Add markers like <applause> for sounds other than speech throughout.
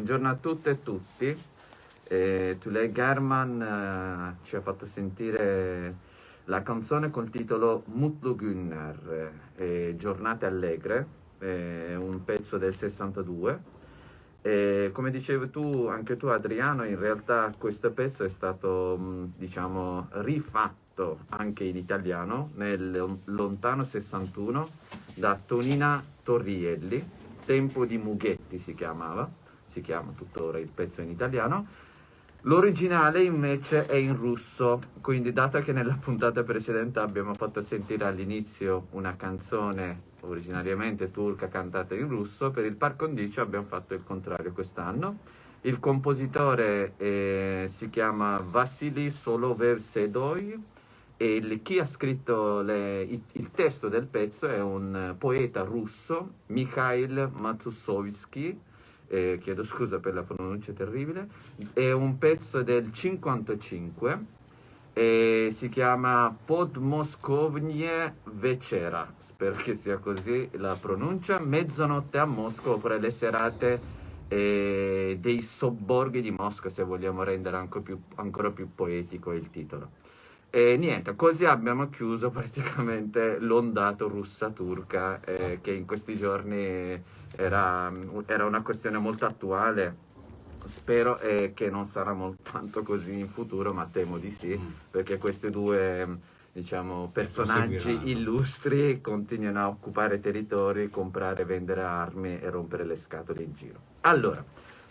buongiorno a tutte e tutti. Eh, Tulay German eh, ci ha fatto sentire la canzone col titolo Mutlu Günner, eh, Giornate Allegre, eh, un pezzo del 62. E come dicevi tu, anche tu Adriano, in realtà questo pezzo è stato, mh, diciamo, rifatto anche in italiano nel lontano 61 da Tonina Torrielli, Tempo di Mughetti si chiamava, si chiama tuttora il pezzo in italiano. L'originale invece è in russo, quindi dato che nella puntata precedente abbiamo fatto sentire all'inizio una canzone originariamente turca cantata in russo, per il par condicio abbiamo fatto il contrario quest'anno. Il compositore eh, si chiama Vassili Soloversedoy e il, chi ha scritto le, il, il, testo del pezzo è un poeta russo, Mikhail Matusovsky, eh, chiedo scusa per la pronuncia terribile, è un pezzo del 55 e si chiama Podmoskovnie Večera, spero che sia così la pronuncia, mezzanotte a Mosca oppure le serate eh, dei sobborghi di Mosca se vogliamo rendere ancora più, ancora più poetico il titolo. E niente, così abbiamo chiuso <laughs> praticamente l'ondato russa-turca eh, che in questi giorni era, era, una questione molto attuale. Spero eh, che non sarà molto tanto così in futuro, ma temo di sì, mm. perché questi due diciamo, personaggi illustri continuano a occupare territori, comprare, vendere armi e rompere le scatole in giro. Allora,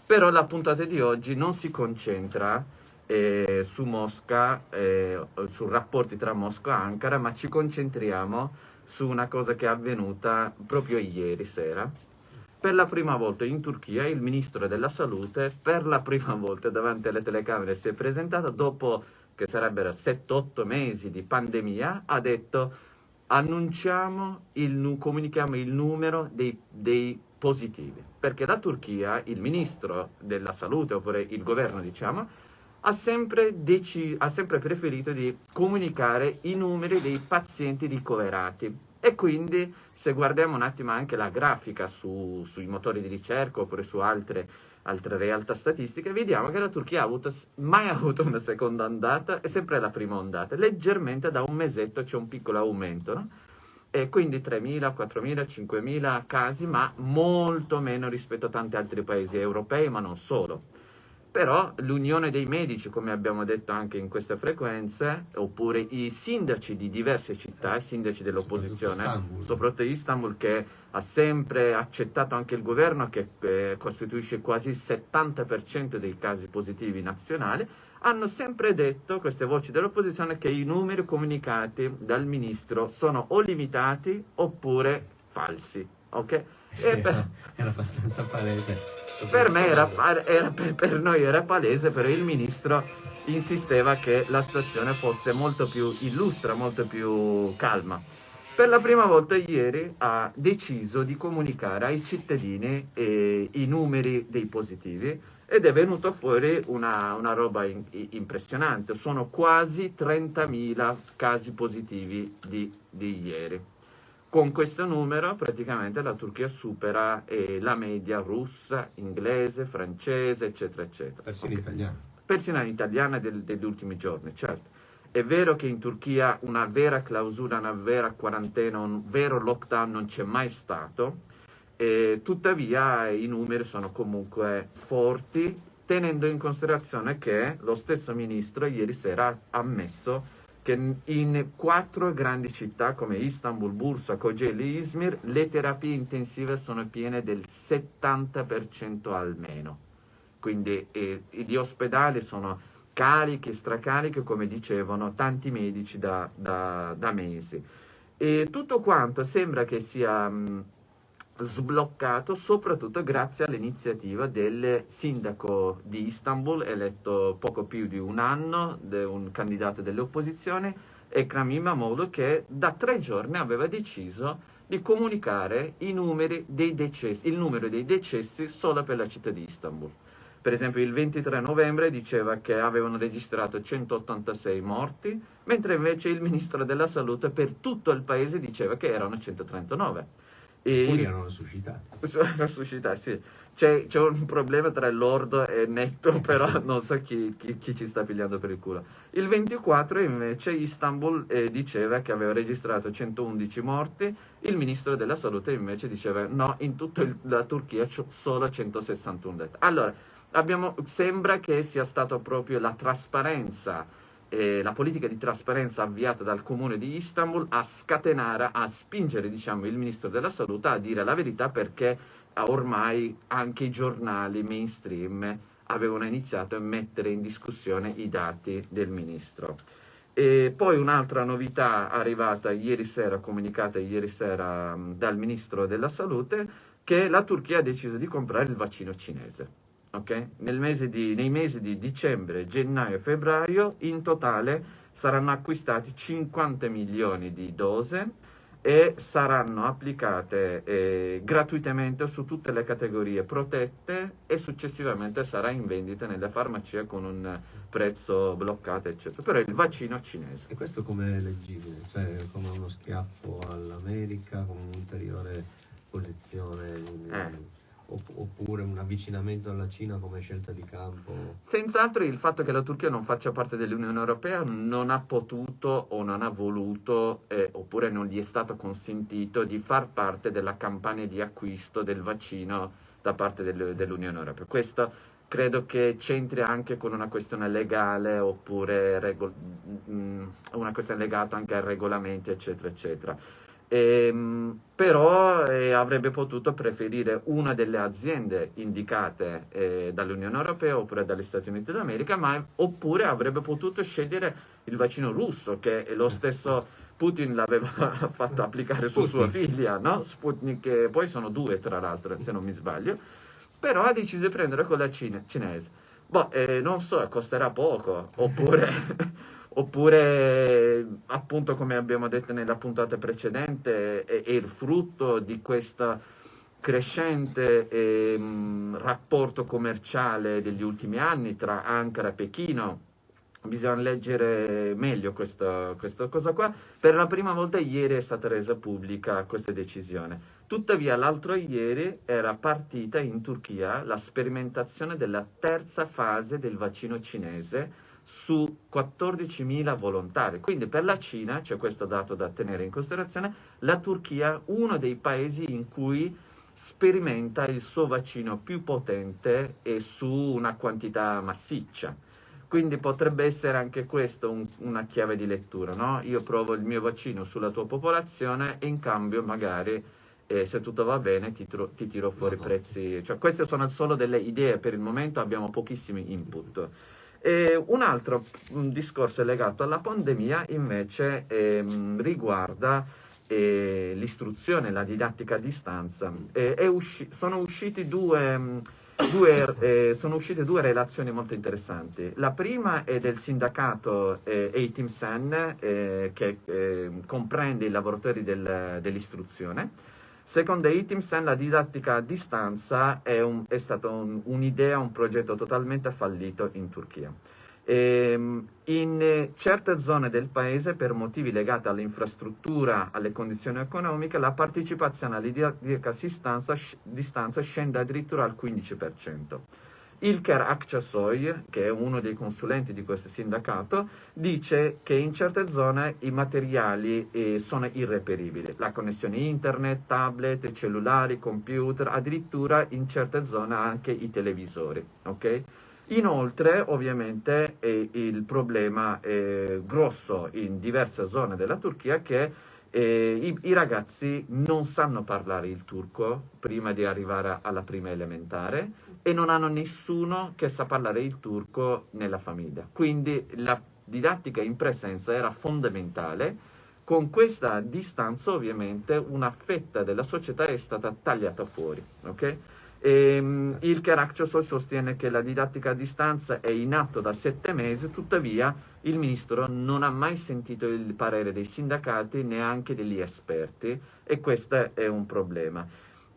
però la puntata di oggi non si concentra eh, su Mosca, eh, su rapporti tra Mosca e Ankara, ma ci concentriamo su una cosa che è avvenuta proprio ieri sera. Per la prima volta in Turchia il ministro della salute, per la prima volta davanti alle telecamere, si è presentato dopo che sarebbero 7-8 mesi di pandemia, ha detto annunciamo, il, comunichiamo il numero dei, dei positivi. Perché la Turchia, il ministro della salute, oppure il governo diciamo, ha sempre, ha sempre preferito di comunicare i numeri dei pazienti ricoverati. E quindi se guardiamo un attimo anche la grafica su, sui motori di ricerca oppure su altre, altre realtà statistiche, vediamo che la Turchia ha avuto, mai <laughs> avuto una seconda ondata, è sempre la prima ondata. Leggermente da un mesetto c'è un piccolo aumento, no? E quindi 3.000, 4.000, 5.000 casi, ma molto meno rispetto a tanti altri paesi europei, ma non solo. Però l'unione dei medici, come abbiamo detto anche in queste frequenze, oppure i sindaci di diverse città, i sindaci dell'opposizione, soprattutto, soprattutto Istanbul, che ha sempre accettato anche il governo, che eh, costituisce quasi il 70% dei casi positivi nazionali, hanno sempre detto, queste voci dell'opposizione, che i numeri comunicati dal ministro sono o limitati oppure falsi. Ok? Sì, per... <laughs> era abbastanza palese. Per me era, era, per noi era palese, però il ministro insisteva che la situazione fosse molto più illustra, molto più calma. Per la prima volta ieri ha deciso di comunicare ai cittadini eh, i numeri dei positivi ed è venuto fuori una, una roba in, impressionante. Sono quasi 30.000 casi positivi di, di ieri. Con questo numero praticamente la Turchia supera eh, la media russa, inglese, francese, eccetera, eccetera. Persino okay. italiana. Persino italiana del, degli ultimi giorni, certo. È vero che in Turchia una vera clausura, una vera quarantena, un vero lockdown non c'è mai stato, eh, tuttavia i numeri sono comunque forti, tenendo in considerazione che lo stesso ministro ieri sera ha ammesso che in quattro grandi città come Istanbul, Bursa, Kocaeli e Izmir le terapie intensive sono piene del 70% almeno. Quindi eh, gli ospedali sono carichi, stracarichi, come dicevano tanti medici da, da, da mesi. E tutto quanto sembra che sia... Mh, sbloccato soprattutto grazie all'iniziativa del sindaco di Istanbul, eletto poco più di un anno, un candidato delle opposizioni, Ekrem İmamoğlu, che da tre giorni aveva deciso di comunicare decessi, il numero dei decessi solo per la città di Istanbul. Per esempio il 23 novembre diceva che avevano registrato 186 morti, mentre invece il ministro della salute per tutto il paese diceva che erano 139. E... Alcuni erano suscitati. Erano <laughs> suscitati, sì. C'è, un problema tra lordo e netto, <laughs> però non so chi, chi, chi, ci sta pigliando per il culo. Il 24 invece Istanbul eh, diceva che aveva registrato 111 morti, il ministro della salute invece diceva no, in tutta la Turchia c'è solo 161 detti. Allora, abbiamo, sembra che sia stata proprio la trasparenza eh, la politica di trasparenza avviata dal comune di Istanbul a scatenare, a spingere diciamo, il ministro della salute a dire la verità perché ormai anche i giornali mainstream avevano iniziato a mettere in discussione i dati del ministro. E poi un'altra novità arrivata ieri sera, comunicata ieri sera dal ministro della salute, che la Turchia ha deciso di comprare il vaccino cinese. Okay? Mese di, nei mesi di dicembre, gennaio e febbraio in totale saranno acquistati 50 milioni di dose e saranno applicate eh, gratuitamente su tutte le categorie protette e successivamente sarà in vendita nelle farmacie con un prezzo bloccato eccetera però è il vaccino cinese e questo come è leggibile? cioè come uno schiaffo all'America come un'ulteriore posizione eh oppure un avvicinamento alla Cina come scelta di campo? Senz'altro il fatto che la Turchia non faccia parte dell'Unione Europea non ha potuto o non ha voluto eh, oppure non gli è stato consentito di far parte della campagna di acquisto del vaccino da parte del, dell'Unione Europea. Questo credo che c'entri anche con una questione legale oppure regol- mh, mm, una questione legata anche ai regolamenti eccetera eccetera. Ehm, però eh, avrebbe potuto preferire una delle aziende indicate eh, dall'Unione Europea oppure dagli Stati Uniti d'America, ma, oppure avrebbe potuto scegliere il vaccino russo, che lo stesso Putin l'aveva <laughs> fatto applicare su sua figlia, no? Sputnik, poi sono due tra l'altro, se non mi sbaglio, però ha deciso di prendere quella cine- cinese. Boh, eh, non so, costerà poco, oppure... <laughs> oppure appunto come abbiamo detto nella puntata precedente è, è il frutto di questo crescente eh, rapporto commerciale degli ultimi anni tra Ankara e Pechino bisogna leggere meglio questa, questa, cosa qua. Per la prima volta ieri è stata resa pubblica questa decisione. Tuttavia l'altro ieri era partita in Turchia la sperimentazione della terza fase del vaccino cinese su 14.000 volontari. Quindi per la Cina, c'è questo dato da tenere in considerazione, la Turchia è uno dei paesi in cui sperimenta il suo vaccino più potente e su una quantità massiccia. Quindi potrebbe essere anche questo un, una chiave di lettura, no? Io provo il mio vaccino sulla tua popolazione e in cambio magari eh, se tutto va bene ti, tro- ti tiro fuori no, no. prezzi. Cioè, queste sono solo delle idee, per il momento abbiamo pochissimi input. E un altro un discorso legato alla pandemia invece ehm, riguarda eh, l'istruzione, la didattica a distanza. Eh, usci- sono, due, due, eh, sono, uscite due, relazioni molto interessanti. La prima è del sindacato eh, ATIMSEN eh, che ehm, comprende i lavoratori del, dell'istruzione Secondo Itimsen la didattica a distanza è, un, è stata un, un'idea, un progetto totalmente fallito in Turchia. E, ehm, in certe zone del paese, per motivi legati all'infrastruttura, alle condizioni economiche, la partecipazione alla didattica a distanza scende addirittura al 15%. Ilker Akçasoy, che è uno dei consulenti di questo sindacato, dice che in certe zone i materiali eh, sono irreperibili. La connessione internet, tablet, cellulari, computer, addirittura in certe zone anche i televisori. Okay? Inoltre, ovviamente, eh, il problema è grosso in diverse zone della Turchia che eh, i, i, ragazzi non sanno parlare il turco prima di arrivare alla prima elementare e non hanno nessuno che sa parlare il turco nella famiglia. Quindi la didattica in presenza era fondamentale. Con questa distanza ovviamente una fetta della società è stata tagliata fuori. Okay? E, um, il Caracciosol sostiene che la didattica a distanza è in atto da sette mesi, tuttavia il ministro non ha mai sentito il parere dei sindacati neanche degli esperti e questo è un problema.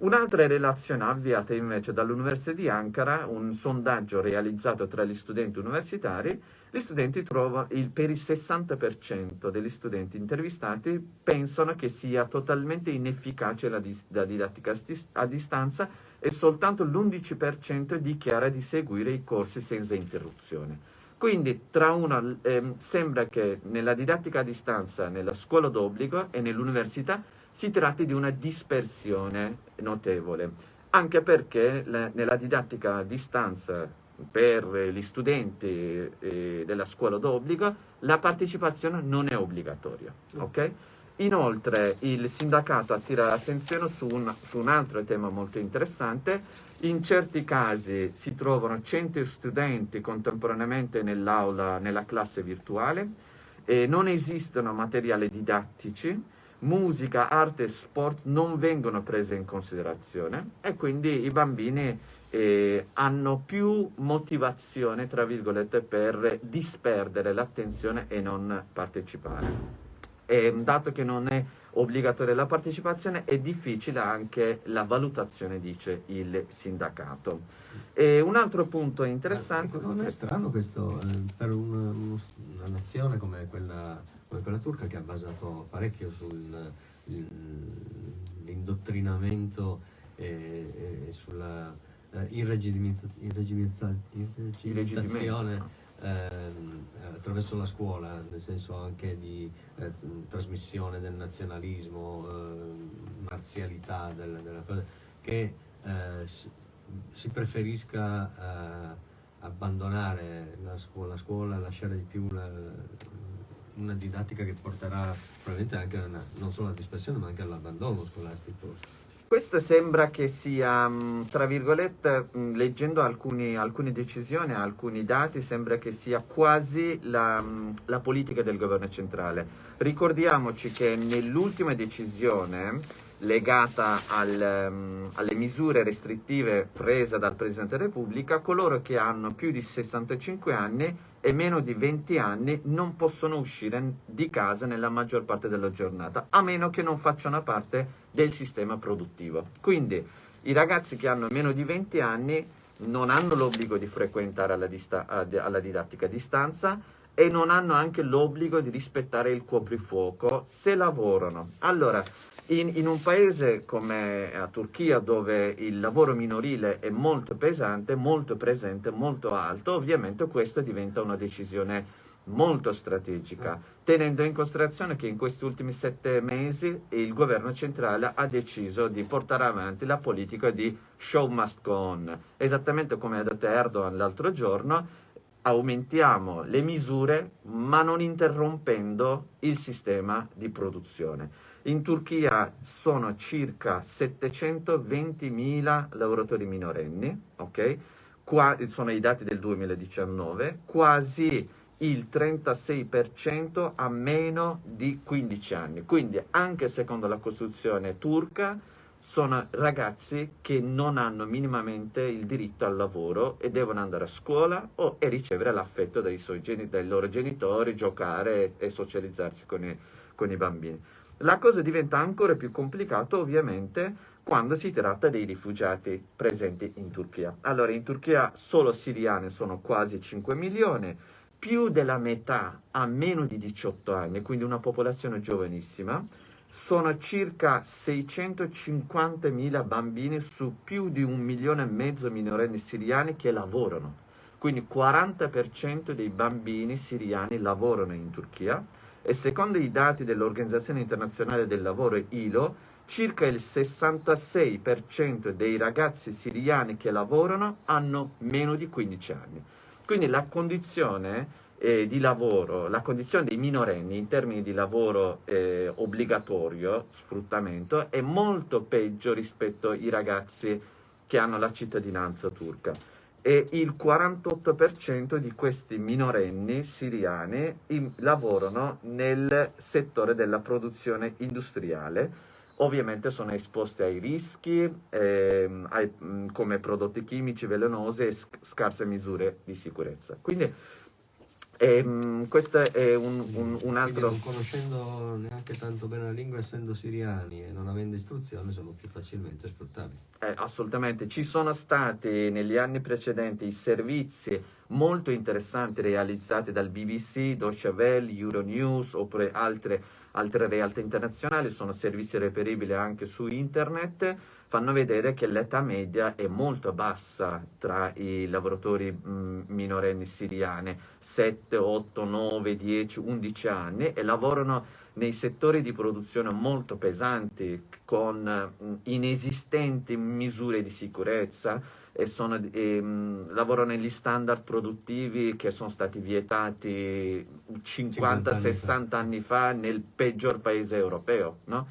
Un'altra relazione avviata invece dall'Università di Ankara, un sondaggio realizzato tra gli studenti universitari, gli studenti trovano, il, per il 60% degli studenti intervistati pensano che sia totalmente inefficace la, la didattica a distanza e soltanto l'11% dichiara di seguire i corsi senza interruzione. Quindi una, eh, sembra che nella didattica a distanza, nella scuola d'obbligo e nell'università si tratti di una dispersione notevole, anche perché la, nella didattica a distanza per gli studenti eh, della scuola d'obbligo la partecipazione non è obbligatoria. Okay? Inoltre il sindacato attira l'attenzione su un, su un altro tema molto interessante, in certi casi si trovano 100 studenti contemporaneamente nell'aula, nella classe virtuale, e non esistono materiali didattici, musica, arte e sport non vengono prese in considerazione e quindi i bambini eh, hanno più motivazione, tra virgolette, per disperdere l'attenzione e non partecipare. E, dato che non è obbligatoria la partecipazione, è difficile anche la valutazione, dice il sindacato. E un altro punto interessante... non è strano questo eh, per una, una nazione come quella come quella turca che ha basato parecchio sull'indottrinamento e, e sulla eh, irregimentazione eh, attraverso la scuola, nel senso anche di eh, trasmissione del nazionalismo, eh, marzialità, della, della cosa, che eh, si preferisca eh, abbandonare la scuola, la scuola, lasciare di più la, una didattica che porterà probabilmente anche una, non solo alla dispersione ma anche all'abbandono scolastico. Questo sembra che sia, mm, tra virgolette, mm, leggendo alcuni, alcune decisioni, alcuni dati, sembra che sia quasi la, mm, la politica del governo centrale. Ricordiamoci che nell'ultima decisione legata al, alle misure restrittive prese dal Presidente della Repubblica, coloro che hanno più di 65 anni e meno di 20 anni non possono uscire di casa nella maggior parte della giornata, a meno che non facciano parte del sistema produttivo. Quindi i ragazzi che hanno meno di 20 anni non hanno l'obbligo di frequentare alla, alla didattica a distanza e non hanno anche l'obbligo di rispettare il coprifuoco se lavorano. Allora, in, in, un paese come la Turchia dove il lavoro minorile è molto pesante, molto presente, molto alto, ovviamente questa diventa una decisione molto strategica, tenendo in considerazione che in questi ultimi sette mesi il governo centrale ha deciso di portare avanti la politica di show must go on, esattamente come ha detto Erdogan l'altro giorno, aumentiamo le misure ma non interrompendo il sistema di produzione. In Turchia sono circa 720.000 lavoratori minorenni, ok? Qua, sono i dati del 2019, quasi il 36% ha meno di 15 anni. Quindi anche secondo la Costituzione turca sono ragazzi che non hanno minimamente il diritto al lavoro e devono andare a scuola o, e ricevere l'affetto dai, dai, loro genitori, giocare e, e socializzarsi con i, con i bambini. La cosa diventa ancora più complicata ovviamente quando si tratta dei rifugiati presenti in Turchia. Allora in Turchia solo siriani sono quasi 5 milioni, più della metà ha meno di 18 anni, quindi una popolazione giovanissima, sono circa 650.000 bambini su più di un milione e mezzo minorenni siriani che lavorano. Quindi 40% dei bambini siriani lavorano in Turchia e secondo i dati dell'Organizzazione Internazionale del Lavoro ILO, circa il 66% dei ragazzi siriani che lavorano hanno meno di 15 anni. Quindi la condizione eh, di lavoro, la condizione dei minorenni in termini di lavoro eh, obbligatorio, sfruttamento, è molto peggio rispetto ai ragazzi che hanno la cittadinanza turca e il 48% di questi minorenni siriani in, lavorano nel settore della produzione industriale. Ovviamente sono esposti ai rischi eh, ai, mm, come prodotti chimici velenosi e sc scarse misure di sicurezza. Quindi E, um, questo è un, un, un altro... Quindi non conoscendo neanche tanto bene la lingua, essendo siriani e non avendo istruzione, sono più facilmente sfruttabili. Eh, assolutamente, ci sono stati negli anni precedenti servizi molto interessanti realizzati dal BBC, Deutsche Welle, Euronews oppure altre, altre realtà internazionali, sono servizi reperibili anche su internet fanno vedere che l'età media è molto bassa tra i lavoratori mh, minorenni siriani, 7, 8, 9, 10, 11 anni e lavorano nei settori di produzione molto pesanti con mh, inesistenti misure di sicurezza e, sono, e mh, lavorano negli standard produttivi che sono stati vietati 50-60 anni fa nel peggior paese europeo. No?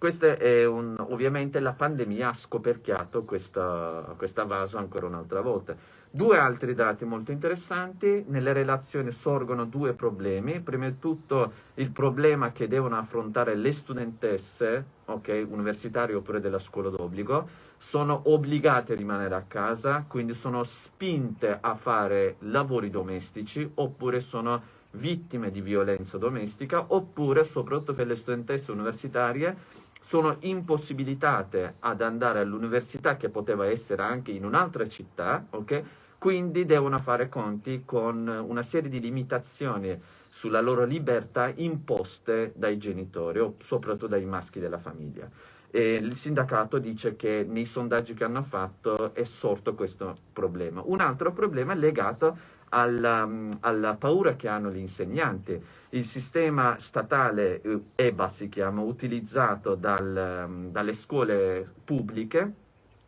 Questo è un, ovviamente la pandemia ha scoperchiato questa, questa vaso ancora un'altra volta. Due altri dati molto interessanti, nelle relazioni sorgono due problemi, prima di tutto il problema che devono affrontare le studentesse, okay, universitarie oppure della scuola d'obbligo, sono obbligate a rimanere a casa, quindi sono spinte a fare lavori domestici oppure sono vittime di violenza domestica, oppure soprattutto per le studentesse universitarie sono impossibilitate ad andare all'università che poteva essere anche in un'altra città, ok? Quindi devono fare conti con una serie di limitazioni sulla loro libertà imposte dai genitori o soprattutto dai maschi della famiglia. E il sindacato dice che nei sondaggi che hanno fatto è sorto questo problema. Un altro problema è legato alla, alla paura che hanno gli insegnanti. Il sistema statale eh, EBA si chiama, utilizzato dal, dalle scuole pubbliche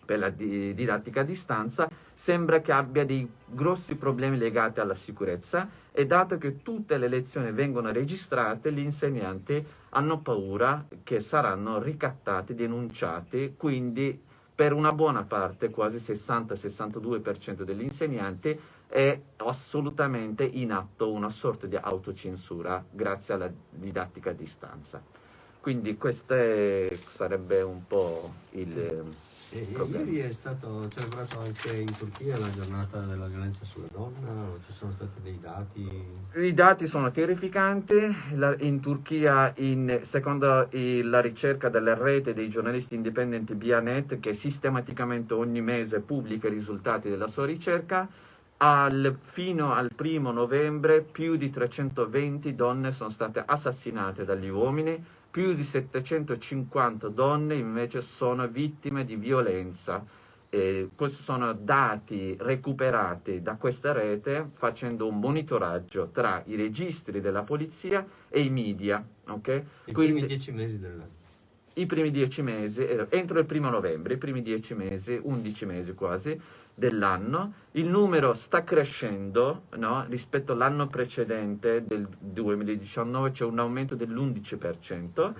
per la didattica a distanza, sembra che abbia dei grossi problemi legati alla sicurezza e dato che tutte le lezioni vengono registrate, gli insegnanti hanno paura che saranno ricattati, denunciati, quindi per una buona parte, quasi 60-62% degli insegnanti, è assolutamente in atto una sorta di autocensura grazie alla didattica a distanza. Quindi questo è, sarebbe un po' il e, Ieri è stato celebrato anche in Turchia la giornata della violenza sulla donna, ci sono stati dei dati? I dati sono terrificanti, la, in Turchia in, secondo i, la ricerca della rete dei giornalisti indipendenti Bianet che sistematicamente ogni mese pubblica i risultati della sua ricerca, al, fino al primo novembre più di 320 donne sono state assassinate dagli uomini, più di 750 donne invece sono vittime di violenza. E questi sono dati recuperati da questa rete facendo un monitoraggio tra i registri della polizia e i media. Okay? I Quindi, primi dieci mesi dell'anno. I primi dieci mesi, eh, entro il primo novembre, i primi dieci mesi, undici mesi quasi, dell'anno, il numero sta crescendo no? rispetto all'anno precedente del 2019, c'è un aumento dell'11%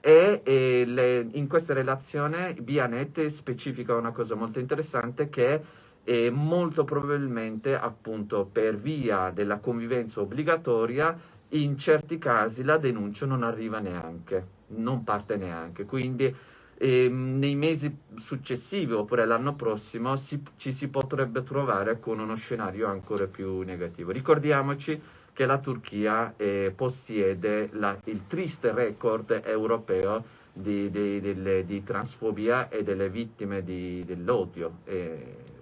e, e le, in questa relazione Bianet specifica una cosa molto interessante che è molto probabilmente appunto per via della convivenza obbligatoria in certi casi la denuncia non arriva neanche, non parte neanche, quindi e nei mesi successivi oppure l'anno prossimo si, ci si potrebbe trovare con uno scenario ancora più negativo. Ricordiamoci che la Turchia eh, possiede la, il triste record europeo di, di, di, di, transfobia e delle vittime dell'odio.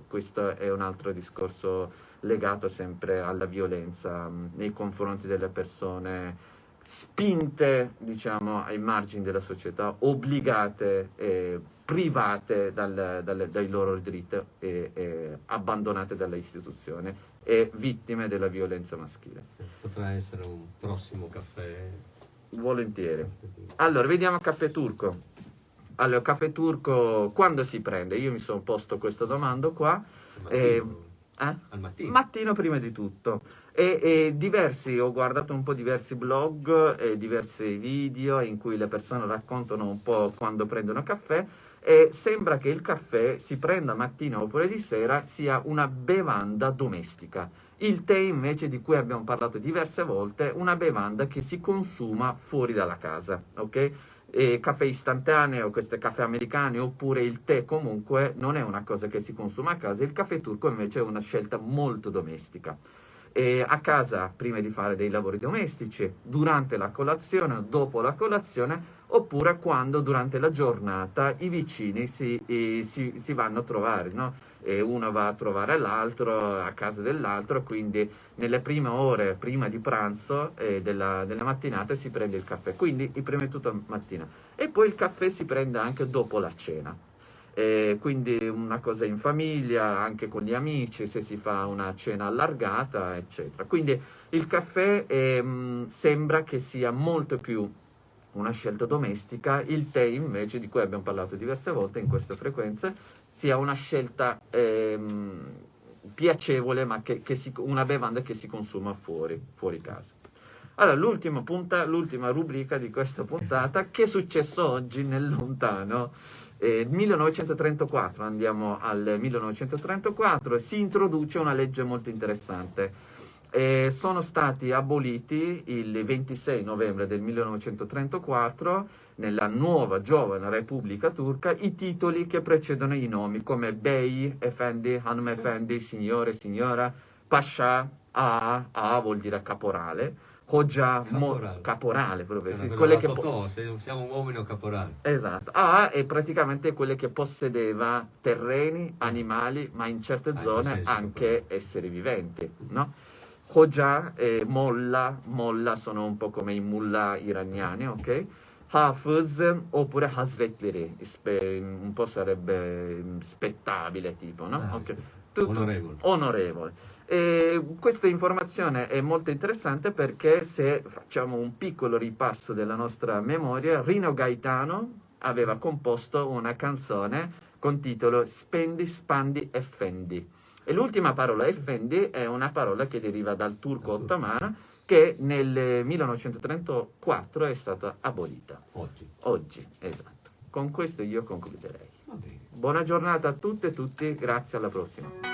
questo è un altro discorso legato sempre alla violenza mh, nei confronti delle persone spinte diciamo, ai margini della società, obbligate, eh, private dal, dal, dai loro diritti e, e abbandonate dalle istituzioni e vittime della violenza maschile. Potrà essere un prossimo caffè? Volentieri. Allora, vediamo caffè turco. Allora, caffè turco quando si prende? Io mi sono posto questa domanda qua. Eh, eh? Al mattino. Mattino prima di tutto. E, e, diversi, ho guardato un po' diversi blog e diversi video in cui le persone raccontano un po' quando prendono caffè e sembra che il caffè si prenda mattina oppure di sera sia una bevanda domestica. Il tè invece di cui abbiamo parlato diverse volte una bevanda che si consuma fuori dalla casa, ok? E caffè istantaneo, questi caffè americani oppure il tè comunque non è una cosa che si consuma a casa, il caffè turco invece è una scelta molto domestica. E a casa prima di fare dei lavori domestici, durante la colazione, dopo la colazione, oppure quando durante la giornata i vicini si, eh, si, si vanno a trovare, no? uno va a trovare l'altro a casa dell'altro, quindi nelle prime ore prima di pranzo eh, della, della, mattinata si prende il caffè, quindi prima di tutto mattina. E poi il caffè si prende anche dopo la cena. Eh, quindi una cosa in famiglia, anche con gli amici, se si fa una cena allargata, eccetera. Quindi il caffè eh, sembra che sia molto più una scelta domestica, il tè invece, di cui abbiamo parlato diverse volte in queste frequenze, sia una scelta ehm, piacevole, ma che, che si, una bevanda che si consuma fuori, fuori casa. Allora, l'ultima, punta, l'ultima rubrica di questa puntata, che è successo oggi nel lontano? Eh, 1934, andiamo al 1934, si introduce una legge molto interessante eh, sono stati aboliti il 26 novembre del 1934 nella nuova giovane Repubblica Turca i titoli che precedono i nomi come Bey, Effendi, Hanum Effendi, Signore, Signora, Pasha, A, A vuol dire caporale, Hoja, caporale, caporale proprio, sì, quelle che totò, siamo un uomini caporale. Esatto, A è praticamente quelle che possedeva terreni, animali, ma in certe ah, zone anche caporale. esseri viventi, no? Hoja e Molla, Molla sono un po' come i mullah iraniani, ok? Hafiz oppure Hazretleri, un po' sarebbe spettabile tipo, no? Ah, okay. Tutto onorevole. onorevole. E questa informazione è molto interessante perché se facciamo un piccolo ripasso della nostra memoria, Rino Gaetano aveva composto una canzone con titolo Spendi, Spandi e Fendi e l'ultima parola, effendi, è una parola che deriva dal turco ottomano che nel 1934 è stata abolita. Oggi. Oggi, esatto. Con questo io concluderei. Buona giornata a tutte e tutti, grazie alla prossima.